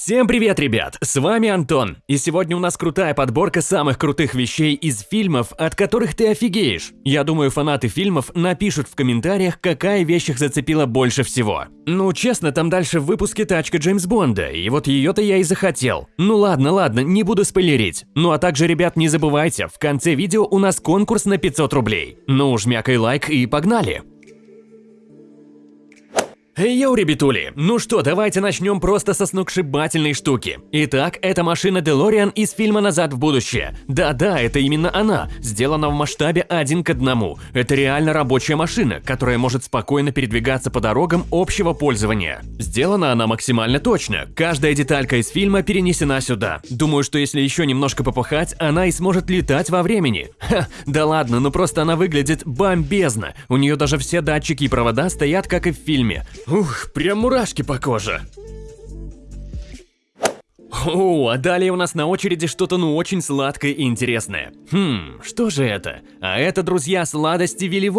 Всем привет, ребят! С вами Антон, и сегодня у нас крутая подборка самых крутых вещей из фильмов, от которых ты офигеешь. Я думаю, фанаты фильмов напишут в комментариях, какая вещь их зацепила больше всего. Ну, честно, там дальше в выпуске тачка Джеймс Бонда, и вот ее-то я и захотел. Ну ладно, ладно, не буду спойлерить. Ну а также, ребят, не забывайте, в конце видео у нас конкурс на 500 рублей. Ну, жмякай лайк и погнали! Йоу, ребятули! Ну что, давайте начнем просто со сногсшибательной штуки. Итак, это машина DeLorean из фильма «Назад в будущее». Да-да, это именно она, сделана в масштабе один к одному. Это реально рабочая машина, которая может спокойно передвигаться по дорогам общего пользования. Сделана она максимально точно, каждая деталька из фильма перенесена сюда. Думаю, что если еще немножко попахать, она и сможет летать во времени. Ха, да ладно, ну просто она выглядит бомбезно. У нее даже все датчики и провода стоят, как и в фильме. Ух, прям мурашки по коже. О, а далее у нас на очереди что-то ну очень сладкое и интересное. Хм, что же это? А это, друзья, сладости Вилли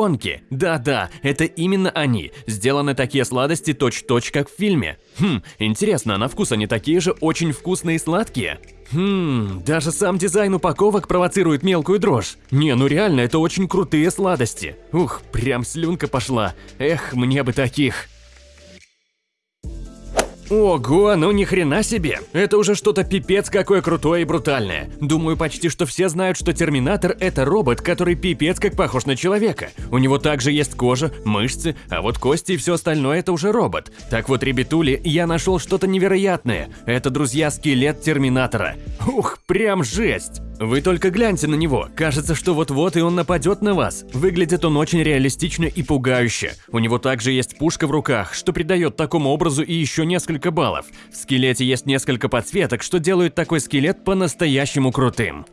Да-да, это именно они. Сделаны такие сладости точь-точь, как в фильме. Хм, интересно, а на вкус они такие же очень вкусные и сладкие? Хм, даже сам дизайн упаковок провоцирует мелкую дрожь. Не, ну реально, это очень крутые сладости. Ух, прям слюнка пошла. Эх, мне бы таких. Ого, ну ни хрена себе! Это уже что-то пипец какое крутое и брутальное. Думаю, почти что все знают, что Терминатор – это робот, который пипец как похож на человека. У него также есть кожа, мышцы, а вот кости и все остальное – это уже робот. Так вот, ребятули, я нашел что-то невероятное. Это, друзья, скелет Терминатора. Ух, прям жесть! Вы только гляньте на него, кажется, что вот-вот и он нападет на вас. Выглядит он очень реалистично и пугающе. У него также есть пушка в руках, что придает такому образу и еще несколько баллов. В скелете есть несколько подсветок, что делают такой скелет по-настоящему крутым.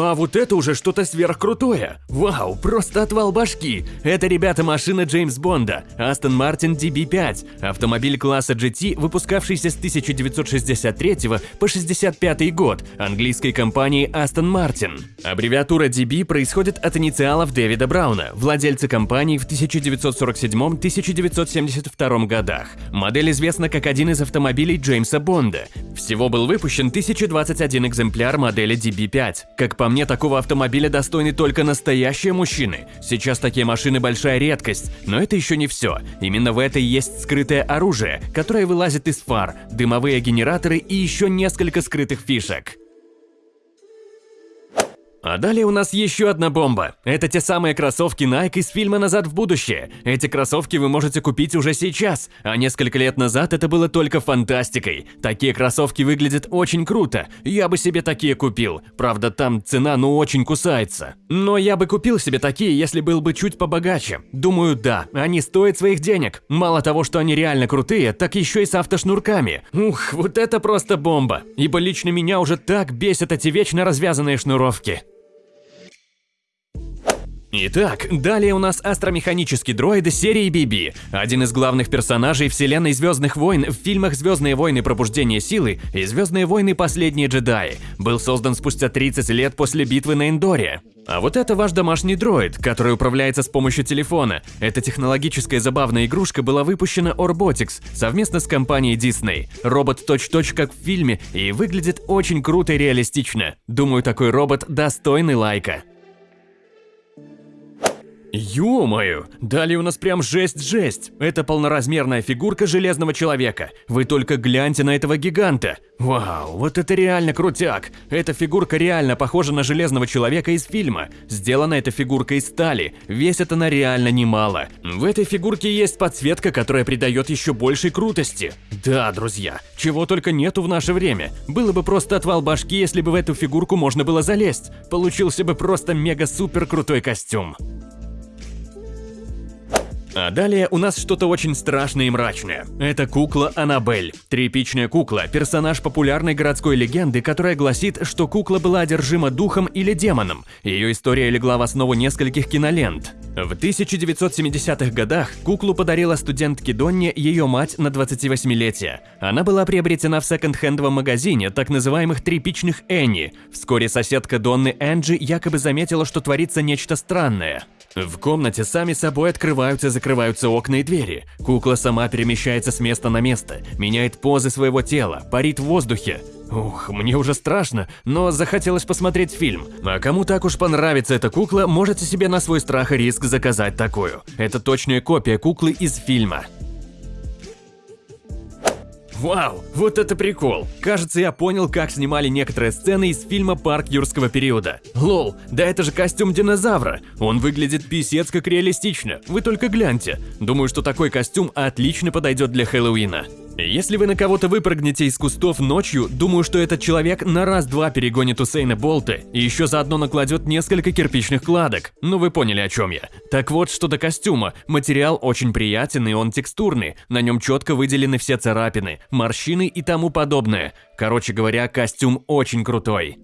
А вот это уже что-то сверхкрутое. Вау, просто отвал башки. Это, ребята, машина Джеймс Бонда, Aston Martin DB5, автомобиль класса GT, выпускавшийся с 1963 по 65 год, английской компании Aston Martin. Аббревиатура DB происходит от инициалов Дэвида Брауна, владельца компании в 1947-1972 годах. Модель известна как один из автомобилей Джеймса Бонда. Всего был выпущен 1021 экземпляр модели DB5. Как по мне, такого автомобиля достойны только настоящие мужчины. Сейчас такие машины большая редкость, но это еще не все. Именно в этой есть скрытое оружие, которое вылазит из фар, дымовые генераторы и еще несколько скрытых фишек. А далее у нас еще одна бомба. Это те самые кроссовки Nike из фильма «Назад в будущее». Эти кроссовки вы можете купить уже сейчас, а несколько лет назад это было только фантастикой. Такие кроссовки выглядят очень круто, я бы себе такие купил. Правда, там цена ну очень кусается. Но я бы купил себе такие, если был бы чуть побогаче. Думаю, да, они стоят своих денег. Мало того, что они реально крутые, так еще и с автошнурками. Ух, вот это просто бомба. Ибо лично меня уже так бесят эти вечно развязанные шнуровки. Итак, далее у нас астромеханический дроид серии BB, один из главных персонажей вселенной Звездных войн в фильмах «Звездные войны. Пробуждение силы» и «Звездные войны. Последние джедаи». Был создан спустя 30 лет после битвы на Эндоре. А вот это ваш домашний дроид, который управляется с помощью телефона. Эта технологическая забавная игрушка была выпущена Orbotics совместно с компанией Disney. Робот точь-точь как в фильме и выглядит очень круто и реалистично. Думаю, такой робот достойный лайка. Ё-моё, далее у нас прям жесть-жесть. Это полноразмерная фигурка Железного Человека. Вы только гляньте на этого гиганта. Вау, вот это реально крутяк. Эта фигурка реально похожа на Железного Человека из фильма. Сделана эта фигурка из стали, весит она реально немало. В этой фигурке есть подсветка, которая придает еще большей крутости. Да, друзья, чего только нету в наше время. Было бы просто отвал башки, если бы в эту фигурку можно было залезть. Получился бы просто мега-супер крутой костюм. А далее у нас что-то очень страшное и мрачное. Это кукла Аннабель. Тряпичная кукла – персонаж популярной городской легенды, которая гласит, что кукла была одержима духом или демоном. Ее история легла в основу нескольких кинолент. В 1970-х годах куклу подарила студентке Донне ее мать на 28-летие. Она была приобретена в секонд-хендовом магазине так называемых тряпичных Энни. Вскоре соседка Донны Энджи якобы заметила, что творится нечто странное. В комнате сами собой открываются и закрываются окна и двери. Кукла сама перемещается с места на место, меняет позы своего тела, парит в воздухе. Ух, мне уже страшно, но захотелось посмотреть фильм. А кому так уж понравится эта кукла, можете себе на свой страх и риск заказать такую. Это точная копия куклы из фильма. Вау, вот это прикол! Кажется, я понял, как снимали некоторые сцены из фильма «Парк юрского периода». Лол, да это же костюм динозавра! Он выглядит писец как реалистично, вы только гляньте. Думаю, что такой костюм отлично подойдет для Хэллоуина. Если вы на кого-то выпрыгнете из кустов ночью, думаю, что этот человек на раз-два перегонит Усейна Болта и еще заодно накладет несколько кирпичных кладок. Ну вы поняли, о чем я. Так вот, что до костюма. Материал очень приятен и он текстурный. На нем четко выделены все царапины, морщины и тому подобное. Короче говоря, костюм очень крутой.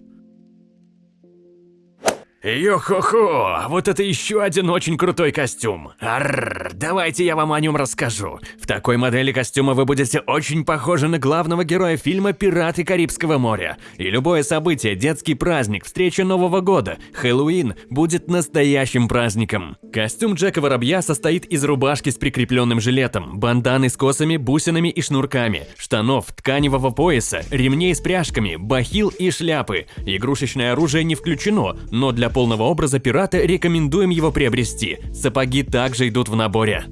Йо-хо-хо, вот это еще один очень крутой костюм. Арррр, давайте я вам о нем расскажу. В такой модели костюма вы будете очень похожи на главного героя фильма «Пираты Карибского моря». И любое событие, детский праздник, встреча Нового года, Хэллоуин будет настоящим праздником. Костюм Джека Воробья состоит из рубашки с прикрепленным жилетом, банданы с косами, бусинами и шнурками, штанов, тканевого пояса, ремней с пряжками, бахил и шляпы. Игрушечное оружие не включено, но для полного образа пирата рекомендуем его приобрести. Сапоги также идут в наборе.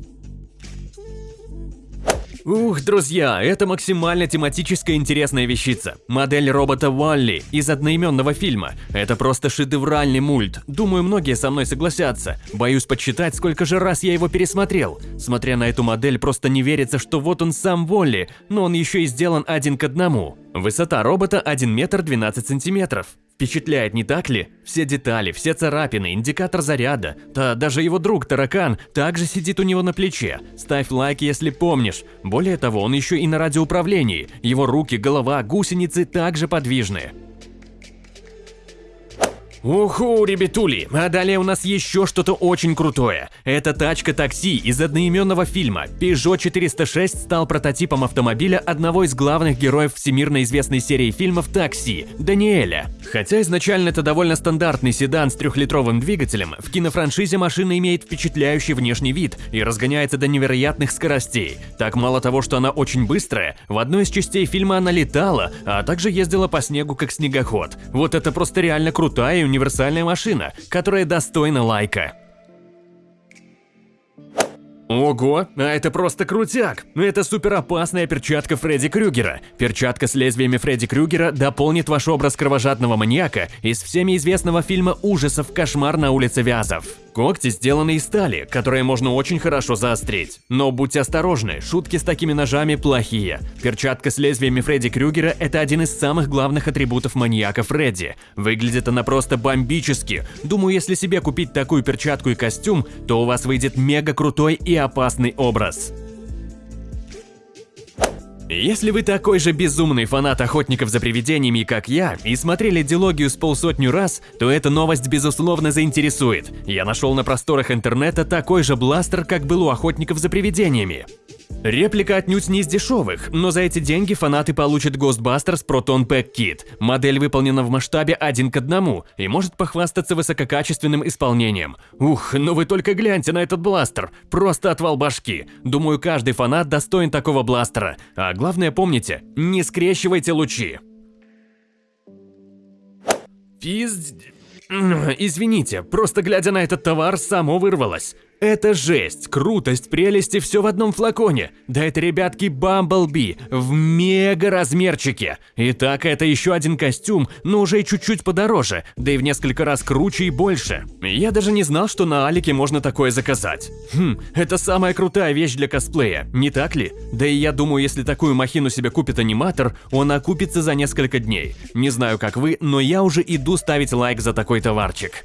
Ух, друзья, это максимально тематическая интересная вещица. Модель робота Валли из одноименного фильма. Это просто шедевральный мульт. Думаю, многие со мной согласятся. Боюсь подсчитать, сколько же раз я его пересмотрел. Смотря на эту модель, просто не верится, что вот он сам Волли, но он еще и сделан один к одному. Высота робота 1 метр 12 сантиметров. Впечатляет, не так ли? Все детали, все царапины, индикатор заряда. Да даже его друг Таракан также сидит у него на плече. Ставь лайк, если помнишь. Более того, он еще и на радиоуправлении. Его руки, голова, гусеницы также подвижные. Уху, ребятули, а далее у нас еще что-то очень крутое. Это тачка-такси из одноименного фильма. Peugeot 406 стал прототипом автомобиля одного из главных героев всемирно известной серии фильмов «Такси» – Даниэля. Хотя изначально это довольно стандартный седан с трехлитровым двигателем, в кинофраншизе машина имеет впечатляющий внешний вид и разгоняется до невероятных скоростей. Так мало того, что она очень быстрая, в одной из частей фильма она летала, а также ездила по снегу как снегоход. Вот это просто реально крутая и универсальная машина, которая достойна лайка. Ого, а это просто крутяк! Это супер опасная перчатка Фредди Крюгера. Перчатка с лезвиями Фредди Крюгера дополнит ваш образ кровожадного маньяка из всеми известного фильма ужасов «Кошмар на улице Вязов». Когти сделаны из стали, которые можно очень хорошо заострить. Но будьте осторожны, шутки с такими ножами плохие. Перчатка с лезвиями Фредди Крюгера – это один из самых главных атрибутов маньяка Фредди. Выглядит она просто бомбически. Думаю, если себе купить такую перчатку и костюм, то у вас выйдет мега крутой и опасный образ. Если вы такой же безумный фанат охотников за привидениями, как я, и смотрели дилогию с полсотню раз, то эта новость безусловно заинтересует. Я нашел на просторах интернета такой же бластер, как был у охотников за привидениями. Реплика отнюдь не из дешевых, но за эти деньги фанаты получат Ghostbusters Proton Pack Kit. Модель выполнена в масштабе один к одному и может похвастаться высококачественным исполнением. Ух, ну вы только гляньте на этот бластер, просто отвал башки. Думаю, каждый фанат достоин такого бластера. А главное помните, не скрещивайте лучи. Пизд... Извините, просто глядя на этот товар, само вырвалось. Это жесть, крутость, прелести все в одном флаконе. Да это, ребятки, Бамблби в мега размерчике. Итак, это еще один костюм, но уже чуть-чуть подороже, да и в несколько раз круче и больше. Я даже не знал, что на Алике можно такое заказать. Хм, это самая крутая вещь для косплея, не так ли? Да и я думаю, если такую махину себе купит аниматор, он окупится за несколько дней. Не знаю, как вы, но я уже иду ставить лайк за такой товарчик.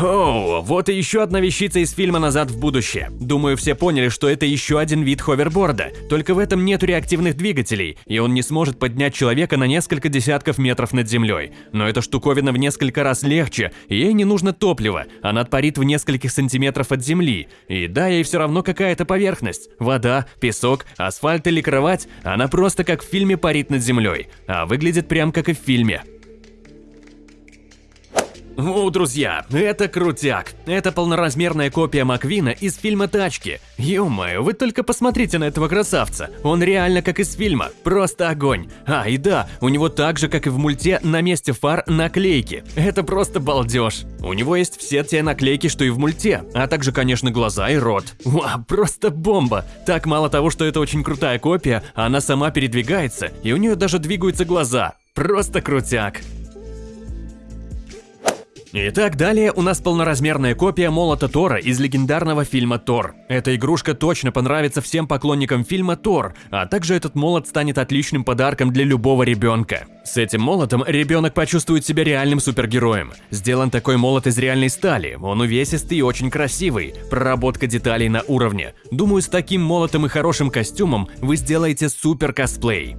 Оу, вот и еще одна вещица из фильма «Назад в будущее». Думаю, все поняли, что это еще один вид ховерборда, только в этом нету реактивных двигателей, и он не сможет поднять человека на несколько десятков метров над землей. Но эта штуковина в несколько раз легче, и ей не нужно топливо, она парит в нескольких сантиметров от земли. И да, ей все равно какая-то поверхность. Вода, песок, асфальт или кровать, она просто как в фильме парит над землей, а выглядит прям как и в фильме. О, друзья, это крутяк. Это полноразмерная копия Маквина из фильма «Тачки». Ё-моё, вы только посмотрите на этого красавца. Он реально как из фильма. Просто огонь. А, и да, у него так же, как и в мульте, на месте фар наклейки. Это просто балдеж. У него есть все те наклейки, что и в мульте, а также, конечно, глаза и рот. Вау, просто бомба. Так мало того, что это очень крутая копия, она сама передвигается, и у нее даже двигаются глаза. Просто крутяк. Итак, далее у нас полноразмерная копия молота Тора из легендарного фильма Тор. Эта игрушка точно понравится всем поклонникам фильма Тор, а также этот молот станет отличным подарком для любого ребенка. С этим молотом ребенок почувствует себя реальным супергероем. Сделан такой молот из реальной стали, он увесистый и очень красивый, проработка деталей на уровне. Думаю, с таким молотом и хорошим костюмом вы сделаете супер косплей.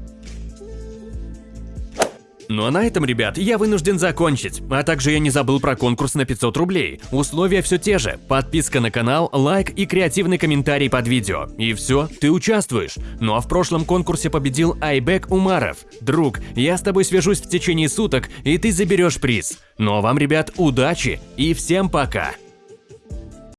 Ну а на этом, ребят, я вынужден закончить. А также я не забыл про конкурс на 500 рублей. Условия все те же. Подписка на канал, лайк и креативный комментарий под видео. И все, ты участвуешь. Ну а в прошлом конкурсе победил Айбек Умаров. Друг, я с тобой свяжусь в течение суток, и ты заберешь приз. Ну а вам, ребят, удачи и всем пока!